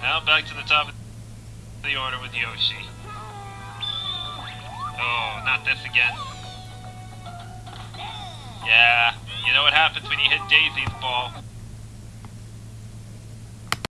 Now back to the top of the order with Yoshi. Oh, not this again. Yeah, you know what happens when you hit Daisy's ball.